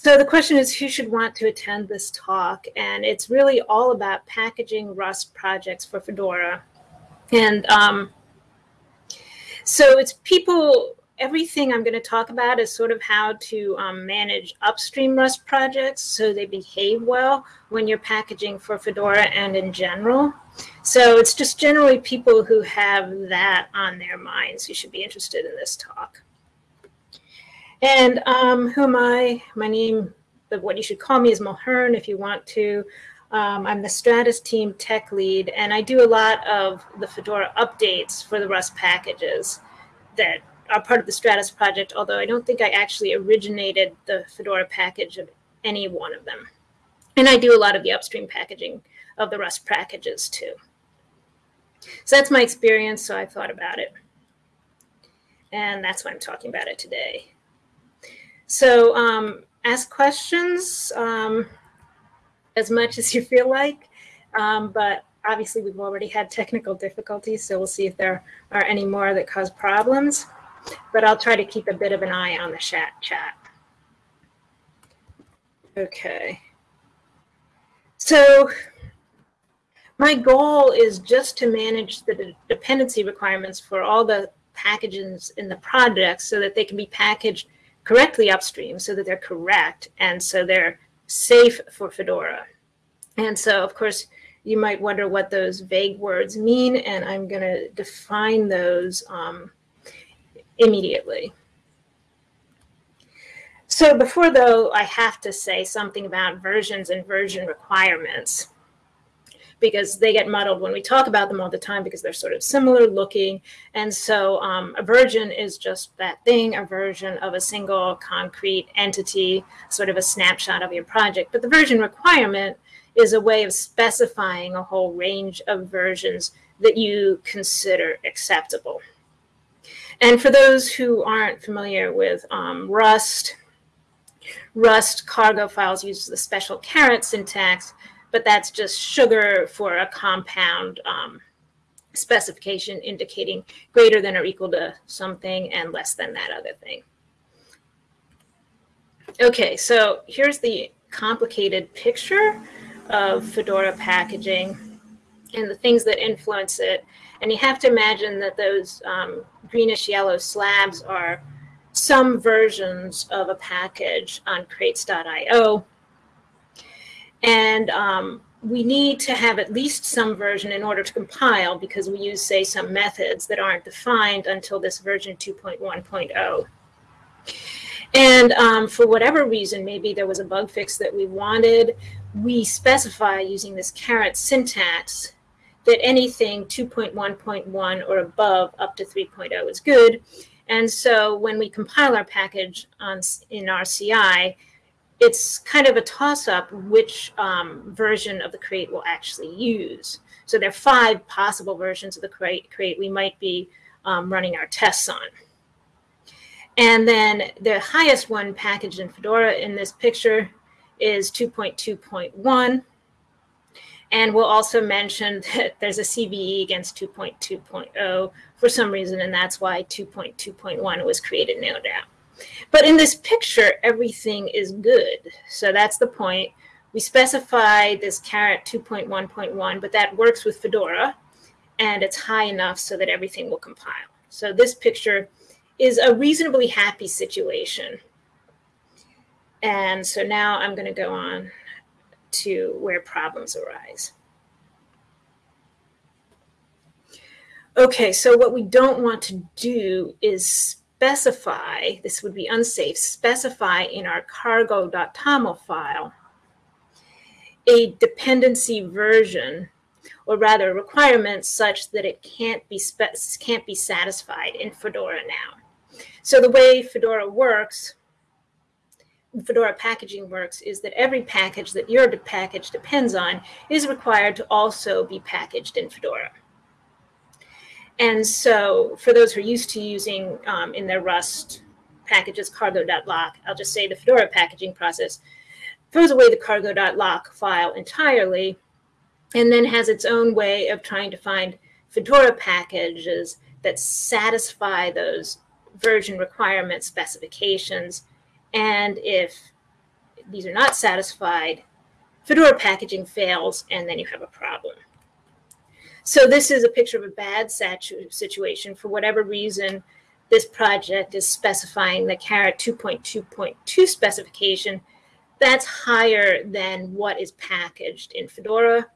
So the question is who should want to attend this talk? And it's really all about packaging Rust projects for Fedora. And um, so it's people, everything I'm going to talk about is sort of how to um, manage upstream Rust projects so they behave well when you're packaging for Fedora and in general. So it's just generally people who have that on their minds who should be interested in this talk. And um, who am I? My name, what you should call me is Mulhern if you want to. Um, I'm the Stratis team tech lead, and I do a lot of the Fedora updates for the Rust packages that are part of the Stratis project, although I don't think I actually originated the Fedora package of any one of them. And I do a lot of the upstream packaging of the Rust packages too. So that's my experience, so I thought about it. And that's why I'm talking about it today. So um, ask questions um, as much as you feel like, um, but obviously we've already had technical difficulties, so we'll see if there are any more that cause problems. But I'll try to keep a bit of an eye on the chat. chat. Okay. So my goal is just to manage the dependency requirements for all the packages in the project so that they can be packaged correctly upstream so that they're correct and so they're safe for Fedora. And so, of course, you might wonder what those vague words mean, and I'm going to define those um, immediately. So before though, I have to say something about versions and version requirements because they get muddled when we talk about them all the time because they're sort of similar looking. And so um, a version is just that thing, a version of a single concrete entity, sort of a snapshot of your project. But the version requirement is a way of specifying a whole range of versions that you consider acceptable. And for those who aren't familiar with um, Rust, Rust cargo files use the special caret syntax, but that's just sugar for a compound um, specification indicating greater than or equal to something and less than that other thing. Okay, so here's the complicated picture of Fedora packaging and the things that influence it. And you have to imagine that those um, greenish yellow slabs are some versions of a package on crates.io and um, we need to have at least some version in order to compile because we use, say, some methods that aren't defined until this version 2.1.0. And um, for whatever reason, maybe there was a bug fix that we wanted, we specify using this caret syntax that anything 2.1.1 or above up to 3.0 is good. And so when we compile our package on, in our CI, it's kind of a toss-up which um, version of the crate we'll actually use. So there are five possible versions of the crate, crate we might be um, running our tests on. And then the highest one packaged in Fedora in this picture is 2.2.1. And we'll also mention that there's a CVE against 2.2.0 for some reason, and that's why 2.2.1 was created, no doubt. But in this picture, everything is good. So that's the point. We specify this caret 2.1.1, but that works with Fedora, and it's high enough so that everything will compile. So this picture is a reasonably happy situation. And so now I'm going to go on to where problems arise. Okay, so what we don't want to do is specify, this would be unsafe, specify in our cargo.toml file a dependency version or rather requirements such that it can't be can't be satisfied in Fedora now. So the way Fedora works, Fedora packaging works is that every package that your package depends on is required to also be packaged in Fedora. And so for those who are used to using um, in their Rust packages cargo.lock, I'll just say the Fedora packaging process throws away the cargo.lock file entirely and then has its own way of trying to find Fedora packages that satisfy those version requirement specifications. And if these are not satisfied, Fedora packaging fails, and then you have a problem. So this is a picture of a bad situation. For whatever reason, this project is specifying the CARET 2.2.2 specification that's higher than what is packaged in Fedora.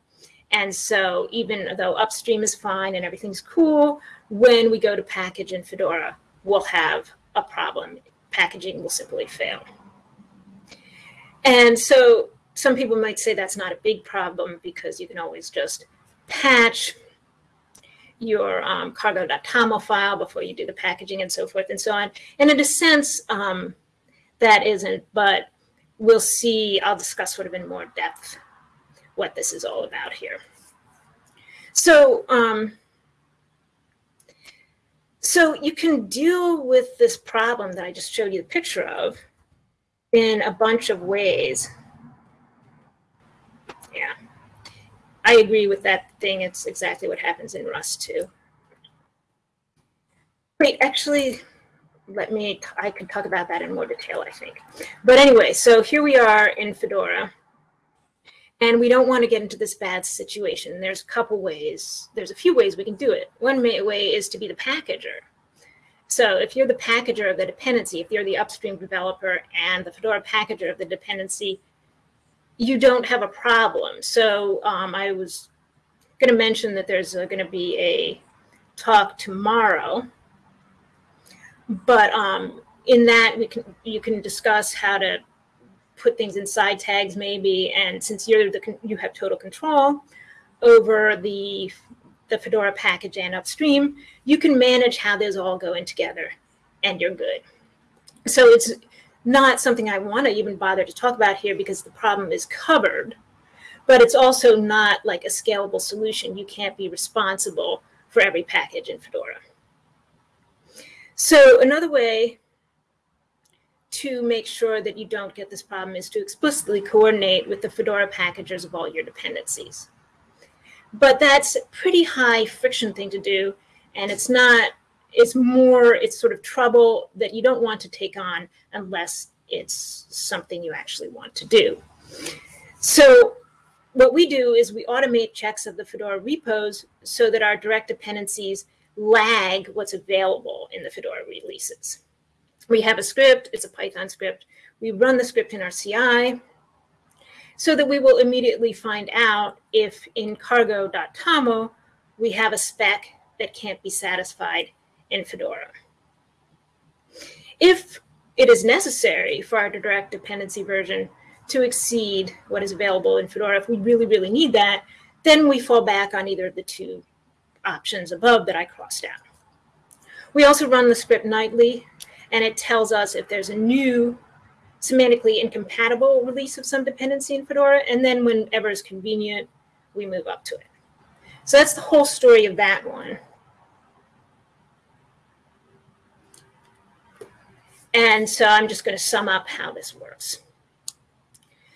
And so even though upstream is fine and everything's cool, when we go to package in Fedora, we'll have a problem. Packaging will simply fail. And so some people might say that's not a big problem because you can always just patch your um, cargo.toml file before you do the packaging and so forth and so on. And in a sense, um, that isn't, but we'll see, I'll discuss sort of in more depth what this is all about here. So, um, so you can deal with this problem that I just showed you the picture of in a bunch of ways. Yeah. I agree with that thing. It's exactly what happens in Rust too. Wait, actually, let me, I can talk about that in more detail, I think. But anyway, so here we are in Fedora. And we don't want to get into this bad situation. There's a couple ways. There's a few ways we can do it. One way is to be the packager. So if you're the packager of the dependency, if you're the upstream developer and the Fedora packager of the dependency, you don't have a problem. So um, I was going to mention that there's uh, going to be a talk tomorrow, but um, in that we can you can discuss how to put things inside tags maybe, and since you're the you have total control over the the Fedora package and upstream, you can manage how those all go in together, and you're good. So it's not something I want to even bother to talk about here because the problem is covered, but it's also not like a scalable solution. You can't be responsible for every package in Fedora. So another way to make sure that you don't get this problem is to explicitly coordinate with the Fedora packagers of all your dependencies. But that's a pretty high friction thing to do, and it's not it's more, it's sort of trouble that you don't want to take on unless it's something you actually want to do. So what we do is we automate checks of the Fedora repos so that our direct dependencies lag what's available in the Fedora releases. We have a script, it's a Python script. We run the script in our CI so that we will immediately find out if in cargo.toml we have a spec that can't be satisfied in Fedora. If it is necessary for our direct dependency version to exceed what is available in Fedora, if we really, really need that, then we fall back on either of the two options above that I crossed out. We also run the script nightly, and it tells us if there's a new semantically incompatible release of some dependency in Fedora, and then whenever is convenient, we move up to it. So that's the whole story of that one. And so I'm just going to sum up how this works.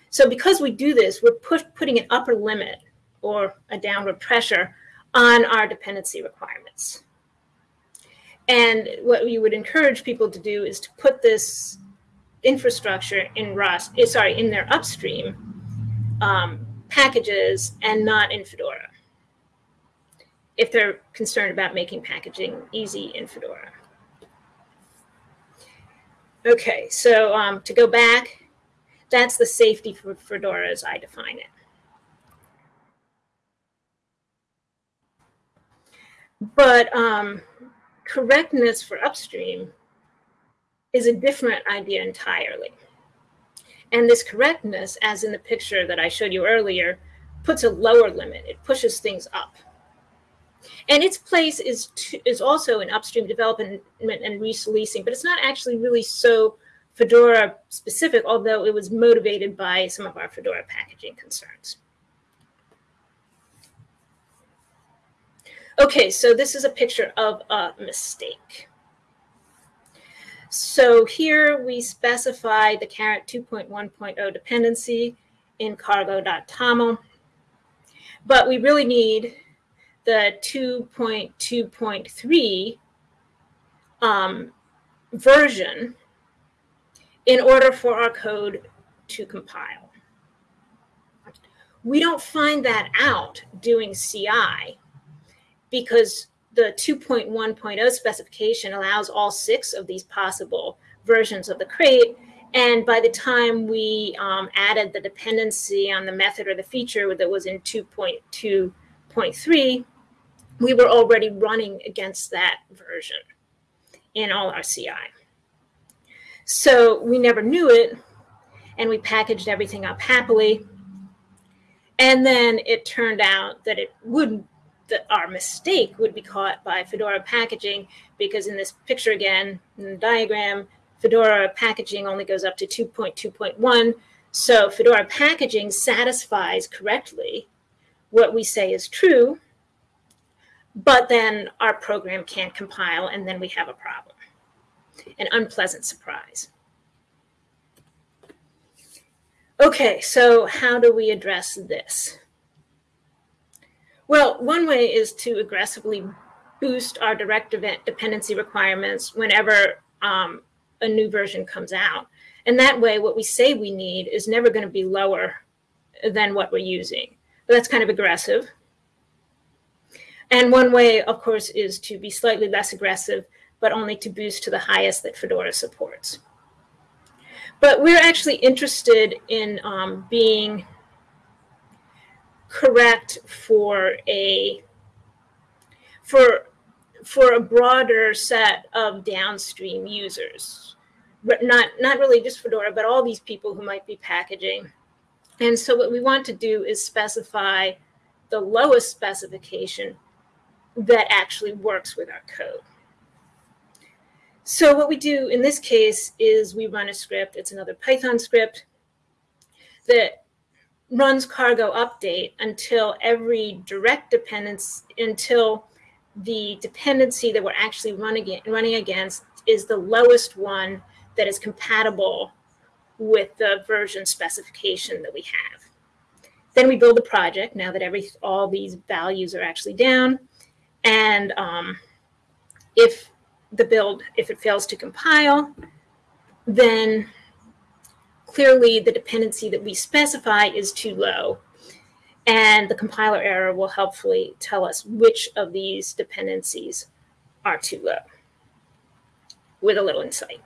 So because we do this, we're put, putting an upper limit or a downward pressure on our dependency requirements. And what we would encourage people to do is to put this infrastructure in Rust, eh, sorry, in their upstream um, packages and not in Fedora if they're concerned about making packaging easy in Fedora. Okay, so um, to go back, that's the safety for Fedora as I define it. But um, correctness for upstream is a different idea entirely. And this correctness, as in the picture that I showed you earlier, puts a lower limit. It pushes things up. And its place is to, is also in upstream development and releasing, but it's not actually really so Fedora specific, although it was motivated by some of our Fedora packaging concerns. Okay, so this is a picture of a mistake. So here we specify the CARET 2.1.0 dependency in cargo.toml, but we really need the 2.2.3 um, version in order for our code to compile. We don't find that out doing CI because the 2.1.0 specification allows all six of these possible versions of the crate. And by the time we um, added the dependency on the method or the feature that was in 2.2.3, we were already running against that version in all our CI. So we never knew it, and we packaged everything up happily. And then it turned out that it wouldn't—that our mistake would be caught by Fedora packaging because in this picture again, in the diagram, Fedora packaging only goes up to 2.2.1. So Fedora packaging satisfies correctly what we say is true, but then our program can't compile and then we have a problem, an unpleasant surprise. Okay, so how do we address this? Well, one way is to aggressively boost our direct event dependency requirements whenever um, a new version comes out. And that way, what we say we need is never going to be lower than what we're using. But that's kind of aggressive. And one way, of course, is to be slightly less aggressive, but only to boost to the highest that Fedora supports. But we're actually interested in um, being correct for a for for a broader set of downstream users but not not really just fedora but all these people who might be packaging and so what we want to do is specify the lowest specification that actually works with our code so what we do in this case is we run a script it's another python script that runs cargo update until every direct dependence until the dependency that we're actually running running against is the lowest one that is compatible with the version specification that we have. Then we build the project now that every all these values are actually down. And um, if the build, if it fails to compile, then clearly the dependency that we specify is too low. And the compiler error will helpfully tell us which of these dependencies are too low with a little insight.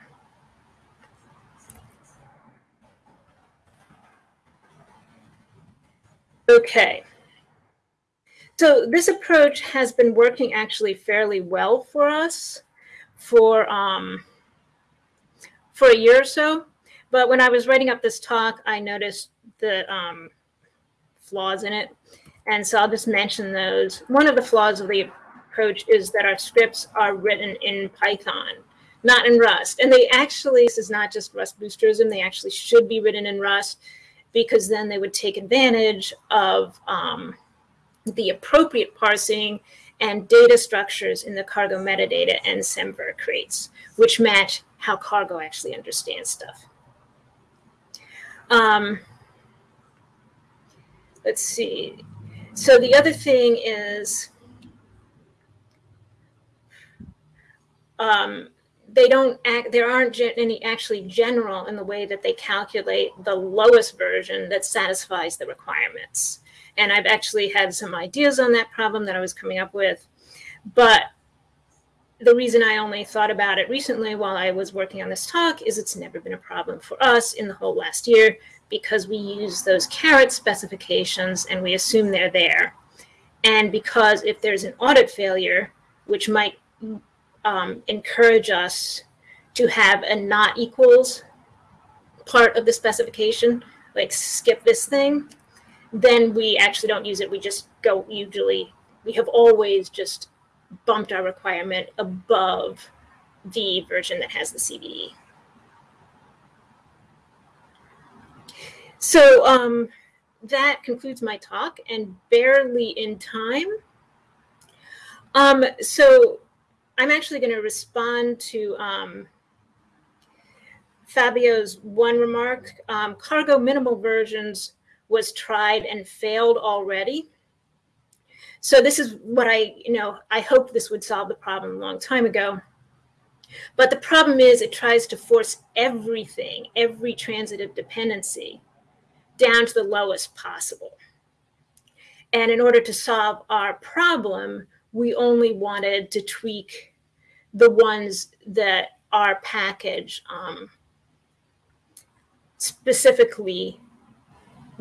Okay. So this approach has been working actually fairly well for us for um, for a year or so. But when I was writing up this talk, I noticed the um, flaws in it. And so I'll just mention those. One of the flaws of the approach is that our scripts are written in Python, not in Rust. And they actually, this is not just Rust boosterism, they actually should be written in Rust because then they would take advantage of um, the appropriate parsing and data structures in the cargo metadata and semver crates, which match how cargo actually understands stuff. Um, let's see. So the other thing is um, they don't act, there aren't any actually general in the way that they calculate the lowest version that satisfies the requirements. And I've actually had some ideas on that problem that I was coming up with. But the reason I only thought about it recently while I was working on this talk is it's never been a problem for us in the whole last year because we use those caret specifications and we assume they're there. And because if there's an audit failure, which might um, encourage us to have a not equals part of the specification, like skip this thing, then we actually don't use it. We just go usually, we have always just bumped our requirement above the version that has the CVE. So um, that concludes my talk and barely in time. Um, so I'm actually going to respond to um, Fabio's one remark. Um, cargo minimal versions was tried and failed already. So this is what I, you know, I hope this would solve the problem a long time ago. But the problem is it tries to force everything, every transitive dependency, down to the lowest possible. And in order to solve our problem, we only wanted to tweak the ones that our package um, specifically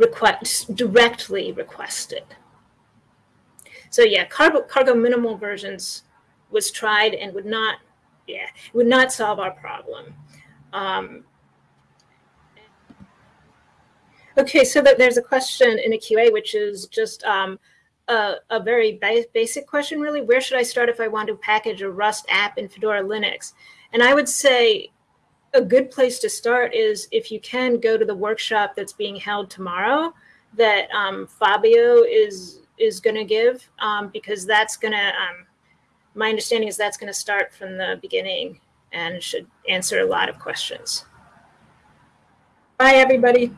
request directly requested. So yeah, cargo, cargo minimal versions was tried and would not, yeah, would not solve our problem. Um, okay, so that there's a question in a QA, which is just um, a, a, very ba basic question, really. Where should I start if I want to package a Rust app in Fedora Linux? And I would say a good place to start is if you can go to the workshop that's being held tomorrow that um, Fabio is is going to give um, because that's going to um, my understanding is that's going to start from the beginning and should answer a lot of questions. Bye, everybody.